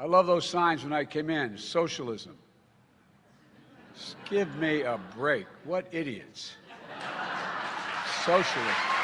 I love those signs when I came in. Socialism. Just give me a break. What idiots. Socialism.